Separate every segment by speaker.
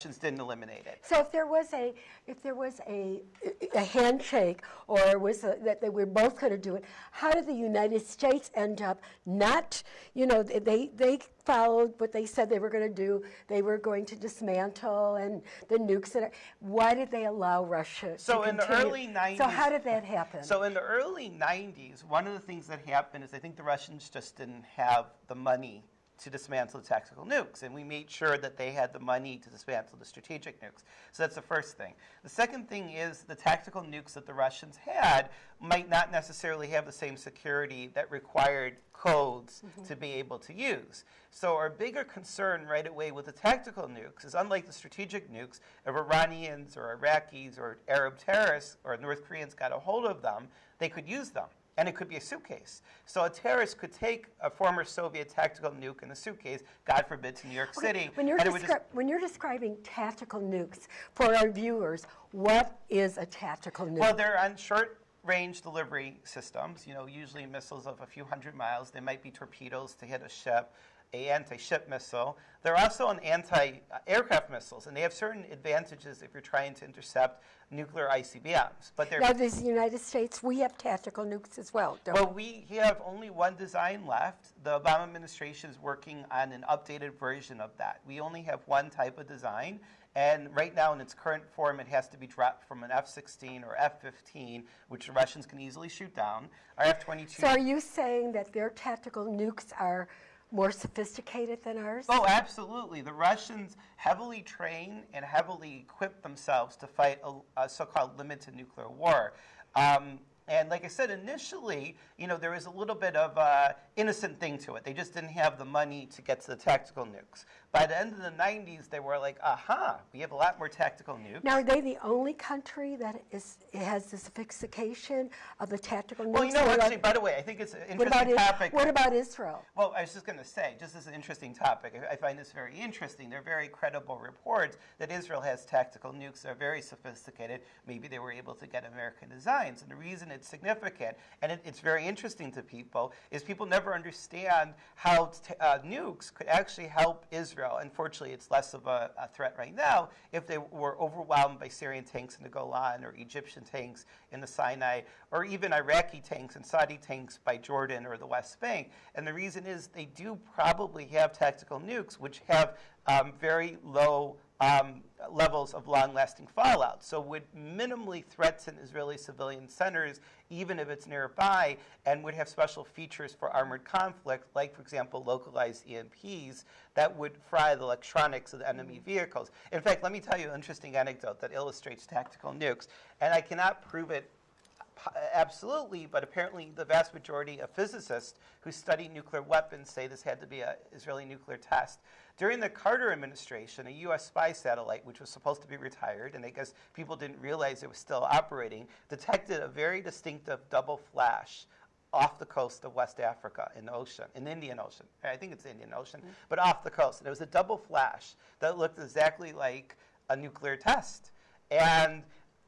Speaker 1: Didn't eliminate it.
Speaker 2: So if there was a, if there was a, a handshake or was a, that they were both going to do it, how did the United States end up not, you know, they, they followed what they said they were going to do. They were going to dismantle and the nukes. And, why did they allow Russia
Speaker 1: So
Speaker 2: to
Speaker 1: in the early 90s.
Speaker 2: So how did that happen?
Speaker 1: So in the early 90s, one of the things that happened is I think the Russians just didn't have the money to dismantle the tactical nukes, and we made sure that they had the money to dismantle the strategic nukes. So that's the first thing. The second thing is the tactical nukes that the Russians had might not necessarily have the same security that required codes mm-hmm. to be able to use. So our bigger concern right away with the tactical nukes is unlike the strategic nukes, if Iranians or Iraqis or Arab terrorists or North Koreans got a hold of them, they could use them. And it could be a suitcase. So a terrorist could take a former Soviet tactical nuke in a suitcase, God forbid, to New York
Speaker 2: Okay,
Speaker 1: City.
Speaker 2: When you're,
Speaker 1: and it would just-
Speaker 2: when you're describing tactical nukes for our viewers, what is a tactical nuke?
Speaker 1: Well, they're on short range delivery systems, you know, usually missiles of a few hundred miles. They might be torpedoes to hit a ship, a anti-ship missile. They're also an anti-aircraft missiles, and they have certain advantages if you're trying to intercept nuclear ICBMs. But they're
Speaker 2: now, the United States, we have tactical nukes as well, don't
Speaker 1: Well, we have only one design left. The Obama administration is working on an updated version of that. We only have one type of design, and right now in its current form, it has to be dropped from an F-16 or F-15, which the Russians can easily shoot down. Our F-22.
Speaker 2: So are you saying that their tactical nukes are more sophisticated than ours?
Speaker 1: Oh, absolutely. The Russians heavily train and heavily equip themselves to fight a, a so-called limited nuclear war. Um, and like I said, initially, you know, there was a little bit of uh, innocent thing to it. They just didn't have the money to get to the tactical nukes. By the end of the 90s, they were like, aha, we have a lot more tactical nukes.
Speaker 2: Now, are they the only country that is has the sophistication of the tactical nukes?
Speaker 1: well, you know,
Speaker 2: What
Speaker 1: actually, by the way, I think it's an
Speaker 2: what
Speaker 1: interesting
Speaker 2: Is-
Speaker 1: topic.
Speaker 2: what about Israel?
Speaker 1: Well, I was just going to say, just as an interesting topic, I I find this very interesting. There are very credible reports that Israel has tactical nukes. that are very sophisticated. Maybe they were able to get American designs. And the reason it's significant, and it, it's very interesting to people, is people never understand how t- uh, nukes could actually help Israel. Unfortunately, it's less of a, a threat right now if they were overwhelmed by Syrian tanks in the Golan or Egyptian tanks in the Sinai, or even Iraqi tanks and Saudi tanks by Jordan or the West Bank. And the reason is they do probably have tactical nukes, which have um, very low um, levels of long-lasting fallout. So would minimally threaten Israeli civilian centers, even if it's nearby, and would have special features for armored conflict, like, for example, localized EMPs that would fry the electronics of the enemy vehicles. In fact, let me tell you an interesting anecdote that illustrates tactical nukes, and I cannot prove it absolutely, but apparently the vast majority of physicists who study nuclear weapons say this had to be an Israeli nuclear test. During the Carter administration, a U.S. spy satellite, which was supposed to be retired, and I guess people didn't realize it was still operating, detected a very distinctive double flash off the coast of West Africa in the ocean, in the Indian Ocean. I think it's the Indian Ocean, mm-hmm. but off the coast. And it was a double flash that looked exactly like a nuclear test. And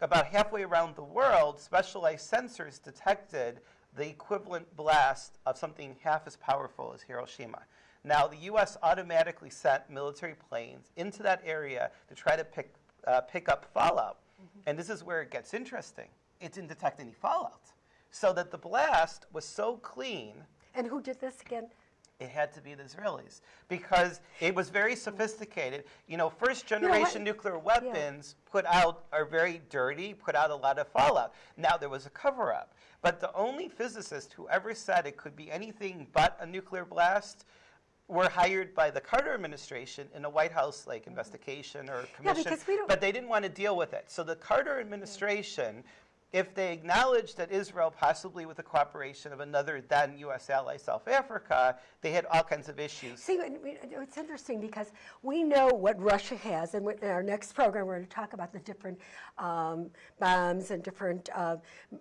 Speaker 1: about halfway around the world, specialized sensors detected the equivalent blast of something half as powerful as Hiroshima. Now, the U.S. automatically sent military planes into that area to try to pick, uh, pick up fallout. And this is where it gets interesting. It didn't detect any fallout. So that the blast was so clean
Speaker 2: And who did this again?
Speaker 1: It had to be the Israelis because it was very sophisticated. You know, first generation nuclear weapons put out are very dirty, put out a lot of fallout. Now there was a cover up. But the only physicist who ever said it could be anything but a nuclear blast were hired by the Carter administration in a White House like investigation or commission,
Speaker 2: because we don't-
Speaker 1: but they didn't want to deal with it. So the Carter administration if they acknowledged that Israel, possibly with the cooperation of another then U.S. ally, South Africa, they had all kinds of issues.
Speaker 2: See, it- it- it's interesting because we know what Russia has, and in our next program, we're going to talk about the different um, bombs and different, uh,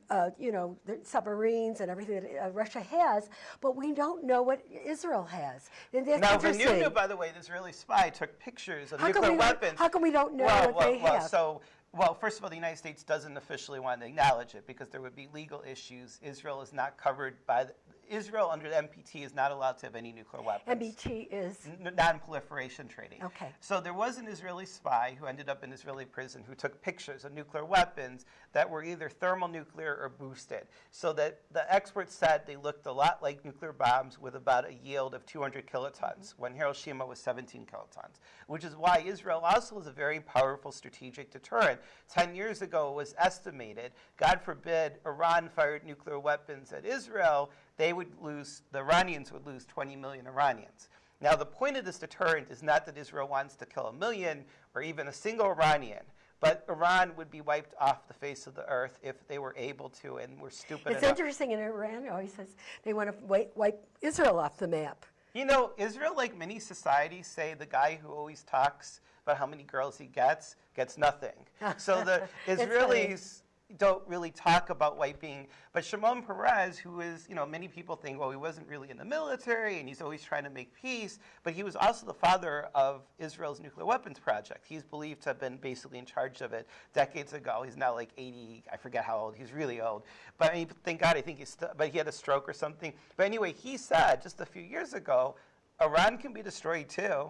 Speaker 2: uh, you know, the submarines and everything that uh, Russia has, but we don't know what Israel has. And that's
Speaker 1: Now. Vanunu, by the way, this Israeli spy took pictures of
Speaker 2: How
Speaker 1: nuclear
Speaker 2: we
Speaker 1: weapons.
Speaker 2: how come we don't know
Speaker 1: well,
Speaker 2: what
Speaker 1: well,
Speaker 2: they
Speaker 1: well,
Speaker 2: have?
Speaker 1: So, well, first of all, the United States doesn't officially want to acknowledge it because there would be legal issues. Israel is not covered by Israel under the NPT is not allowed to have any nuclear weapons.
Speaker 2: NPT is,
Speaker 1: non-proliferation treaty.
Speaker 2: Okay.
Speaker 1: So there was an Israeli spy who ended up in Israeli prison who took pictures of nuclear weapons that were either thermonuclear or boosted. So that the experts said they looked a lot like nuclear bombs with about a yield of 200 kilotons when Hiroshima was 17 kilotons, which is why Israel also is a very powerful strategic deterrent. 10 years ago it was estimated, God forbid Iran fired nuclear weapons at Israel, they would lose, the Iranians would lose 20 million Iranians. Now, the point of this deterrent is not that Israel wants to kill a million or even a single Iranian, but Iran would be wiped off the face of the earth if they were able to and were stupid
Speaker 2: it's
Speaker 1: enough.
Speaker 2: interesting in Iran, always says they want to wipe, wipe Israel off the map.
Speaker 1: You know, Israel, like many societies, say the guy who always talks about how many girls he gets gets nothing. so the Israelis don't really talk about wiping. But Shimon Peres, who is, you know, many people think, well, he wasn't really in the military and he's always trying to make peace, but he was also the father of Israel's nuclear weapons project. He's believed to have been basically in charge of it decades ago. He's now like 80, I forget how old, he's really old. But I mean, thank God, I think he's, but he had a stroke or something. But anyway, he said just a few years ago, Iran can be destroyed too.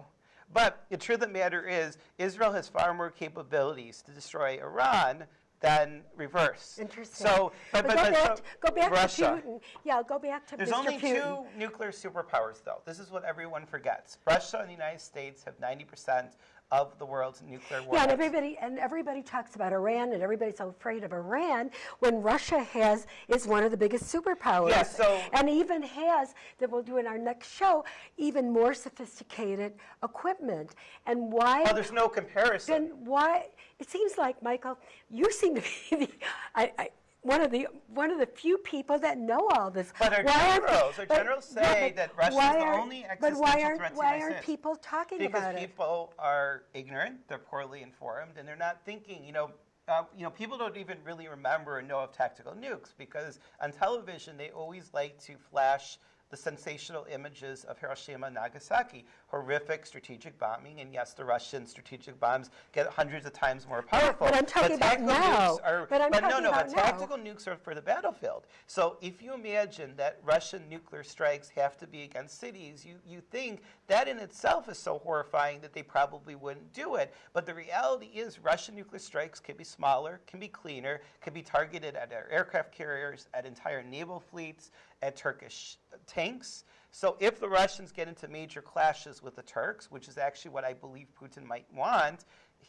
Speaker 1: But the truth of the matter is, Israel has far more capabilities to destroy Iran than reverse.
Speaker 2: Interesting.
Speaker 1: So, but, but,
Speaker 2: go,
Speaker 1: but
Speaker 2: back,
Speaker 1: so
Speaker 2: go back
Speaker 1: Russia.
Speaker 2: to Putin. Yeah, go back to
Speaker 1: There's
Speaker 2: Mr.
Speaker 1: only
Speaker 2: Putin.
Speaker 1: two nuclear superpowers, though. This is what everyone forgets. Russia and the United States have 90% of the world's nuclear warheads.
Speaker 2: Yeah, and everybody and everybody talks about Iran, and everybody's so afraid of Iran when Russia has is one of the biggest superpowers.
Speaker 1: Yeah, so-
Speaker 2: and even has that we'll do in our next show even more sophisticated equipment. And why?
Speaker 1: Well, there's no comparison.
Speaker 2: then why? It seems like Michael, you seem to be the, I, I, one of the one of the few people that know all this.
Speaker 1: But our
Speaker 2: Why
Speaker 1: generals- our generals
Speaker 2: yeah,
Speaker 1: say
Speaker 2: but
Speaker 1: that Russia's
Speaker 2: why
Speaker 1: the only
Speaker 2: But why
Speaker 1: existential
Speaker 2: aren't
Speaker 1: threat to the
Speaker 2: why aren't people talking
Speaker 1: because
Speaker 2: about it?
Speaker 1: Because people are ignorant, they're poorly informed, and they're not thinking. You know, uh, you know, people don't even really remember or know of tactical nukes because on television they always like to flash the sensational images of Hiroshima and Nagasaki, horrific strategic bombing, and yes, the Russian strategic bombs get hundreds of times more powerful.
Speaker 2: but I'm talking about
Speaker 1: tactical
Speaker 2: now.
Speaker 1: nukes are,
Speaker 2: But I'm
Speaker 1: no,
Speaker 2: talking
Speaker 1: no,
Speaker 2: about
Speaker 1: but
Speaker 2: now.
Speaker 1: tactical nukes are for the battlefield. So if you imagine that Russian nuclear strikes have to be against cities, you, you think that in itself is so horrifying that they probably wouldn't do it. But the reality is Russian nuclear strikes can be smaller, can be cleaner, can be targeted at our aircraft carriers, at entire naval fleets, at Turkish tanks. So if the Russians get into major clashes with the Turks, which is actually what I believe Putin might want,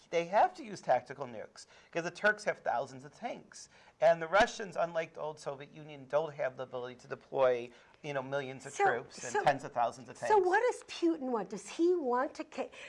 Speaker 1: they have to use tactical nukes because the Turks have thousands of tanks. And the Russians, unlike the old Soviet Union, don't have the ability to deploy you know, millions of
Speaker 2: So-
Speaker 1: troops and
Speaker 2: so-
Speaker 1: tens of thousands of tanks.
Speaker 2: So what does Putin want? Does he want to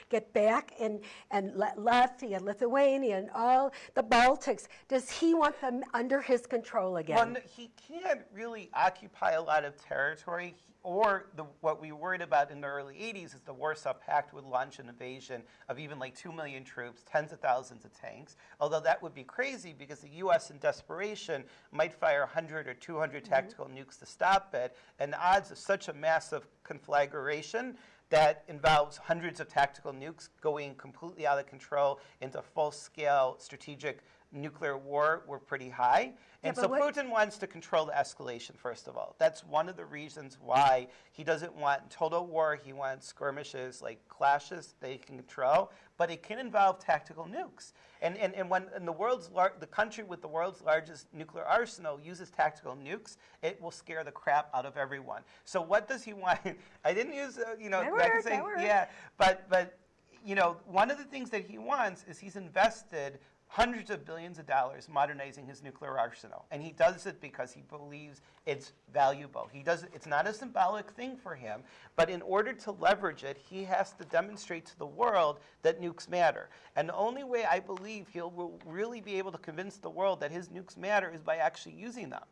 Speaker 2: get back and and La- Latvia, Lithuania, and all the Baltics? Does he want them under his control again?
Speaker 1: Well, he can't really occupy a lot of territory. Or the, what we worried about in the early 80s is the Warsaw Pact would launch an invasion of even like 2 million troops, tens of thousands of tanks. Although that would be crazy because the U.S. in desperation might fire 100 or 200 mm-hmm. tactical nukes to stop it. And the odds of such a massive conflagration that involves hundreds of tactical nukes going completely out of control into full-scale strategic nuclear war were pretty high. And
Speaker 2: but
Speaker 1: so Putin wants to control the escalation, first of all. That's one of the reasons why he doesn't want total war. He wants skirmishes, like clashes he can control, but it can involve tactical nukes. And, and, and when and the, world's lar- the country with the world's largest nuclear arsenal uses tactical nukes, it will scare the crap out of everyone. So what does he want? I didn't use, uh, you know,
Speaker 2: That
Speaker 1: I can say,
Speaker 2: that worked.
Speaker 1: yeah, but, but you know, one of the things that he wants is he's invested hundreds of billions of dollars modernizing his nuclear arsenal. And he does it because he believes it's valuable. He does it's not a symbolic thing for him, but in order to leverage it, he has to demonstrate to the world that nukes matter. And the only way I believe he'll will really be able to convince the world that his nukes matter is by actually using them.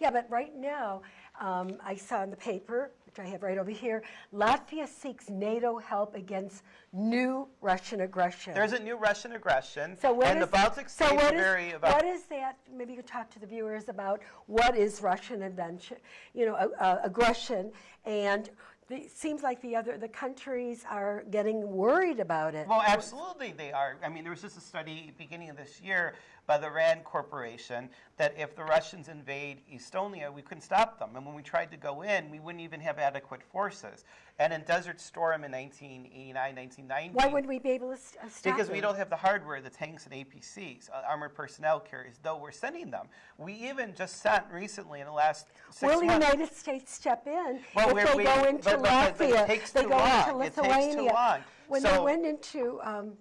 Speaker 2: Yeah, but right now, um, I saw in the paper, which I have right over here, Latvia seeks NATO help against new Russian aggression.
Speaker 1: There's a new Russian aggression,
Speaker 2: so what
Speaker 1: and
Speaker 2: is-
Speaker 1: the Baltic
Speaker 2: so
Speaker 1: states
Speaker 2: what
Speaker 1: are
Speaker 2: is-
Speaker 1: very about
Speaker 2: What is that? Maybe you could talk to the viewers about what is Russian invention, you know, uh, uh, aggression, and it seems like the other, the countries are getting worried about it.
Speaker 1: Well, absolutely, they are. I mean, there was just a study beginning of this year by the RAND Corporation that if the Russians invade Estonia, we couldn't stop them. And when we tried to go in, we wouldn't even have adequate forces. And in Desert Storm in 1989, 1990,
Speaker 2: Why wouldn't we be able to uh, stop
Speaker 1: because we don't have the hardware, the tanks and APCs, uh, armored personnel carriers, though we're sending them. We even just sent recently in the last six
Speaker 2: Will the. United States step in
Speaker 1: Well,
Speaker 2: if they
Speaker 1: we-
Speaker 2: go into
Speaker 1: but- but- but it
Speaker 2: Latvia?
Speaker 1: takes
Speaker 2: they
Speaker 1: too
Speaker 2: go into
Speaker 1: long. It takes too
Speaker 2: Lithuania.
Speaker 1: long.
Speaker 2: When they went into, um,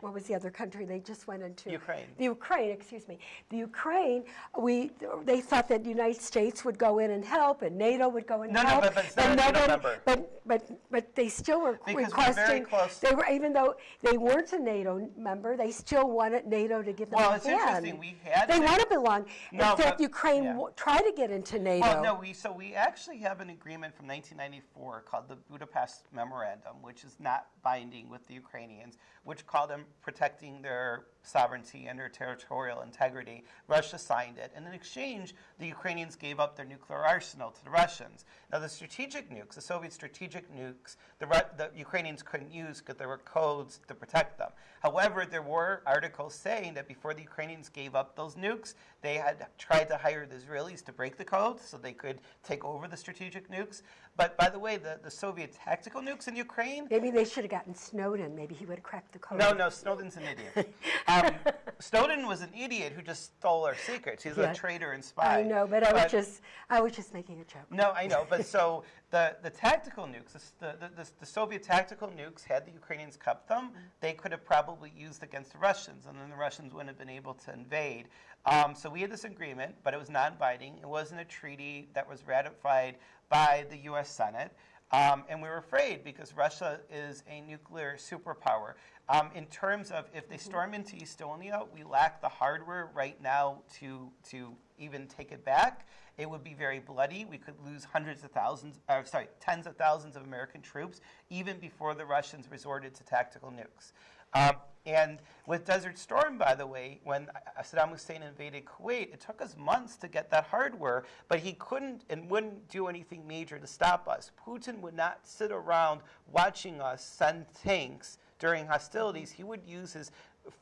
Speaker 2: what was the other country they just went into?
Speaker 1: Ukraine.
Speaker 2: The Ukraine, excuse me. The Ukraine, we, they thought that the United States would go in and help, and NATO would go in and
Speaker 1: No, no,
Speaker 2: help.
Speaker 1: but- but not
Speaker 2: and
Speaker 1: a
Speaker 2: no
Speaker 1: NATO member.
Speaker 2: But, but, but they still were
Speaker 1: Because we're very close.
Speaker 2: They were, even though they weren't a NATO member, they still wanted NATO to give them
Speaker 1: Well,
Speaker 2: a
Speaker 1: it's interesting. We had
Speaker 2: They want to belong.
Speaker 1: No,
Speaker 2: In fact,
Speaker 1: but-
Speaker 2: Ukraine
Speaker 1: yeah.
Speaker 2: tried to get into NATO.
Speaker 1: Well, no, we so we actually have an agreement from 1994 called the Budapest Memorandum, which is not binding with the Ukrainians, which called them protecting their sovereignty and their territorial integrity. Russia signed it, and in exchange, the Ukrainians gave up their nuclear arsenal to the Russians. Now, the strategic nukes, the Soviet strategic nukes, the, Ru- the Ukrainians couldn't use because there were codes to protect them. However, there were articles saying that before the Ukrainians gave up those nukes, they had tried to hire the Israelis to break the codes so they could take over the strategic nukes. But by the way, the, the Soviet tactical nukes in Ukraine,
Speaker 2: Maybe they should have gotten Snowden. Maybe he would have cracked the code.
Speaker 1: no, no, Snowden's an idiot. Um, Snowden was an idiot who just stole our secrets. He's
Speaker 2: Yeah.
Speaker 1: a traitor and spy.
Speaker 2: I know, but I was just, I was just making a joke.
Speaker 1: No, I know, but so the, the tactical nukes, the, the, the, the Soviet tactical nukes, had the Ukrainians kept them, they could have probably used against the Russians, and then the Russians wouldn't have been able to invade. Um, so we had this agreement, but it was non-binding. It wasn't a treaty that was ratified by the U.S. Senate. Um, and we were afraid because Russia is a nuclear superpower. Um, in terms of if they storm into Estonia, we lack the hardware right now to, to even take it back. It would be very bloody. We could lose hundreds of thousands, uh, sorry, tens of thousands of American troops even before the Russians resorted to tactical nukes. Um, and with Desert Storm, by the way, when Saddam Hussein invaded Kuwait, it took us months to get that hardware, but he couldn't and wouldn't do anything major to stop us. Putin would not sit around watching us send tanks during hostilities. He would use his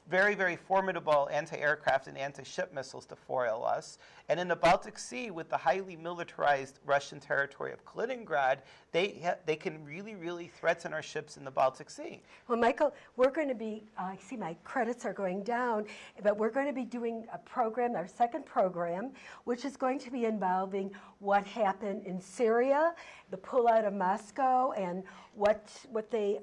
Speaker 1: very, very formidable anti-aircraft and anti-ship missiles to foil us. And in the Baltic Sea, with the highly militarized Russian territory of Kaliningrad, they, they can really, really threaten our ships in the Baltic Sea.
Speaker 2: Well, Michael, we're going to be, uh, I see my credits are going down, but we're going to be doing a program, our second program, which is going to be involving what happened in Syria, the pullout of Moscow, and what, what, they,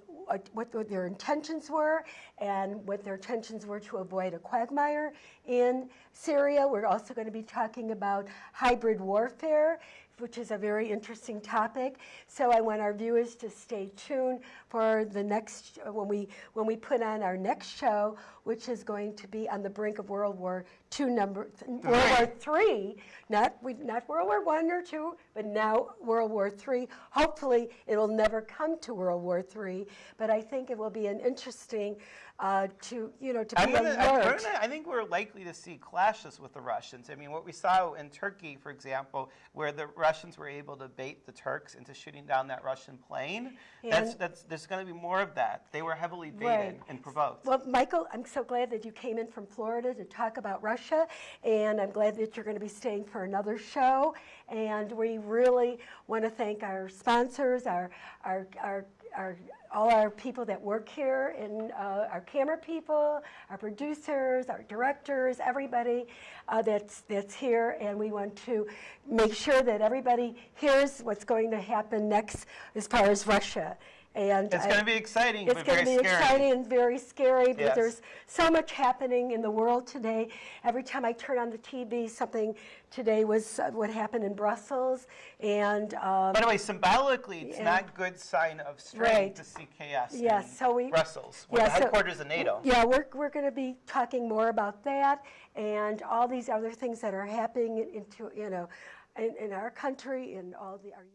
Speaker 2: what, their intentions were, and what their intentions were to avoid a quagmire in Syria. We're also going to be talking about hybrid warfare which is a very interesting topic. So I want our viewers to stay tuned for the next when we when we put on our next show, which is going to be on the brink of World War II number World War Three, not we, not World War One or two, but now World War Three. Hopefully, it'll never come to World War Three, but I think it will be an interesting uh, to you know to
Speaker 1: I'm
Speaker 2: be
Speaker 1: gonna,
Speaker 2: alert.
Speaker 1: gonna- I think we're likely to see clashes with the Russians. I mean, what we saw in Turkey, for example, where the Russians were able to bait the Turks into shooting down that Russian plane, that's, that's, there's going to be more of that. They were heavily baited
Speaker 2: Right.
Speaker 1: and provoked.
Speaker 2: Well, Michael, I'm so glad that you came in from Florida to talk about Russia, and I'm glad that you're going to be staying for another show. And we really want to thank our sponsors, our, our, our, our all our people that work here, and uh, our camera people, our producers, our directors, everybody uh, that's that's here. And we want to make sure that everybody hears what's going to happen next as far as Russia. And
Speaker 1: It's going to be exciting,
Speaker 2: it's going to be
Speaker 1: scary.
Speaker 2: exciting and very scary
Speaker 1: Yes.
Speaker 2: there's so much happening in the world today. Every time I turn on the TV, something today was uh, what happened in Brussels, and um,
Speaker 1: By the way, symbolically, it's not good sign of strength
Speaker 2: Right.
Speaker 1: to see chaos in
Speaker 2: Yes, so we-
Speaker 1: Brussels, where
Speaker 2: yeah,
Speaker 1: the
Speaker 2: so-
Speaker 1: headquarters of NATO.
Speaker 2: yeah, we're we're going to be talking more about that and all these other things that are happening into you know in, in our country and all the our.